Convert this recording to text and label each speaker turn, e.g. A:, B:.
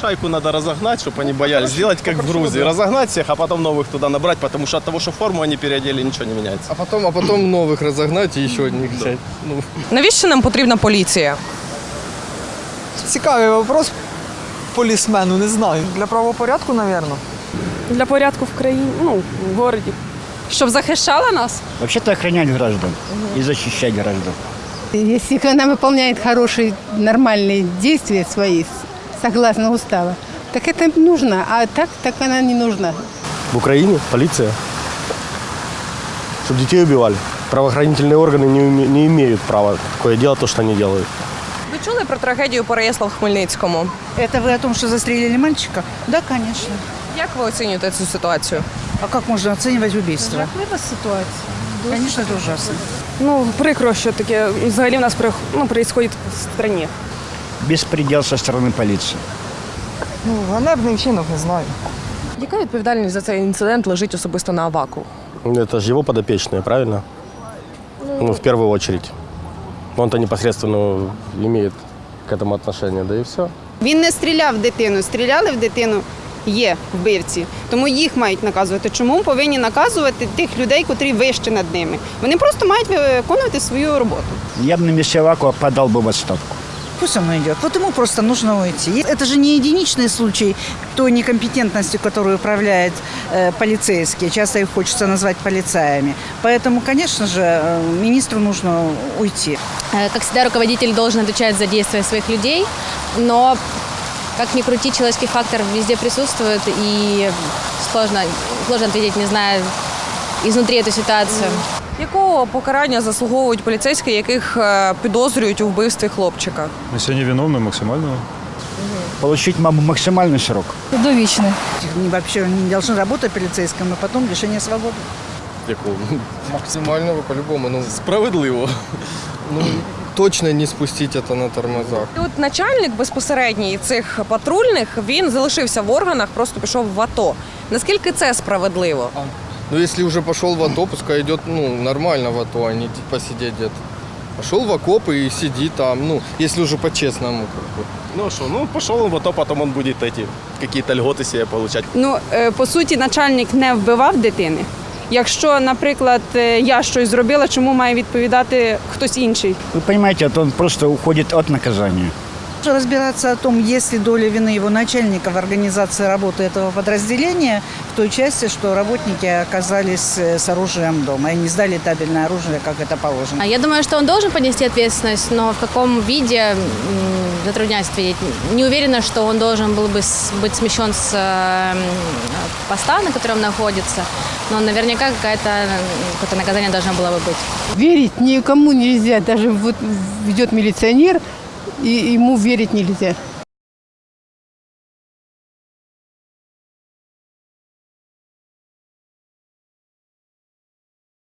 A: шайку надо разогнать, чтобы они боялись. Сделать как в Грузии. Разогнать всех, а потом новых туда набрать, потому что от того, что форму они переодели, ничего не меняется.
B: А потом, а потом новых разогнать и еще одних взять. Ну,
C: Навіщо нам потрібна поліція?
D: Цікавий вопрос полісмену, не знаю. Для правопорядку, напевно.
E: Для порядку в країні, ну, в городі.
C: Щоб захищала нас?
F: Вообще-то охранять граждан и защищать граждан.
G: Если она выполняет хорошие, нормальные действия свои, согласно устава, так это нужно, а так, так она не нужна.
A: В Украине полиция. Чтобы детей убивали. Правоохранительные органы не, уме- не имеют права такое делать, то, что они делают.
C: Ви чули про трагедію Переясла в Хмельницькому?
H: Это вы о том, что застрелили мальчика? Да, конечно.
C: Як ви оцінюєте цю ситуацію?
H: А как можно оценивать убийство? ситуация. Конечно, это ужасно.
E: Ну, прикро, що таке взагалі в нас при- ну, происходит в країні.
F: Беспредел со стороны полиции.
D: Ну, ганебний вчинок, не знаю.
C: Яка відповідальність за цей інцидент лежить особисто на Аваку?
A: Это же его подопечные, правильно? Ну, в первую очередь. Он-то непосредственно имеет к этому отношение, да и все.
I: Він не стріляв в дитину, стріляли в дитину. Є вбивці, тому їх мають наказувати. Чому повинні наказувати тих людей, котрі вище над ними? Вони просто мають виконувати свою роботу.
F: Я бы на месте Авакова подал бы в отставку.
H: Пусть он уйдет. Вот ему просто нужно уйти. Это же не единичный случай той некомпетентностью, которую управляет э, полицейские. Часто их хочется назвать полицаями. Поэтому, конечно же, э, министру нужно уйти.
J: Э, Как всегда, руководитель должен отвечать за действия своих людей, но как ни крути, человеческий фактор везде присутствует, и сложно, сложно ответить, не зная изнутри эту ситуацию.
C: Якого покарання заслуговують поліцейські, яких е, підозрюють у вбивстві хлопчика?
K: Если они виновны, максимально
F: Получить маму максимальный срок.
G: Довічне.
H: Они вообще не должны работать полицейским, а потом лишение свободы.
A: Якого?
B: максимального по-любому. Ну,
A: Справедливо.
B: ну, точно не спустить это на тормозах.
C: І От начальник безпосередній цих патрульних він залишився в органах, просто пішов в АТО. Наскільки це справедливо?
B: Ну, если уже пошел в АТО, пускай идет, ну, нормально в АТО, а не типа сидеть где-то. Пошел в окопы и сиди там, ну, если уже по-честному. Как бы.
A: Ну что, ну пошел он в АТО, потом он будет эти какие-то льготы себе получать.
I: Ну, е, по суті, начальник не вбивав дитини. Якщо, наприклад, е, я щось зробила, чому має відповідати хтось інший?
F: Вы понимаете, вот он просто уходит от наказания.
H: Разбираться о том, есть ли доля вины его начальника в организации работы этого подразделения, в той части, что работники оказались э, с оружием дома и не сдали табельное оружие, как это положено.
J: А Я думаю, что он должен понести ответственность, но в каком виде затрудняюсь ответить. Не уверена, что он должен был бы быть смещен с э, поста, на котором находится, но наверняка какое-то наказание должно было бы быть.
G: Верить никому нельзя, даже вот идет милиционер, и ему верить нельзя.